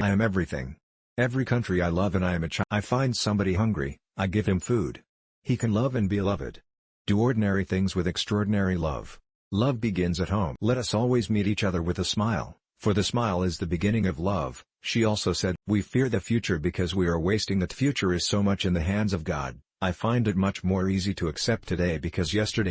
I am everything. Every country I love and I am a child. I find somebody hungry, I give him food. He can love and be loved. Do ordinary things with extraordinary love. Love begins at home. Let us always meet each other with a smile, for the smile is the beginning of love. She also said, We fear the future because we are wasting the future is so much in the hands of God. I find it much more easy to accept today because yesterday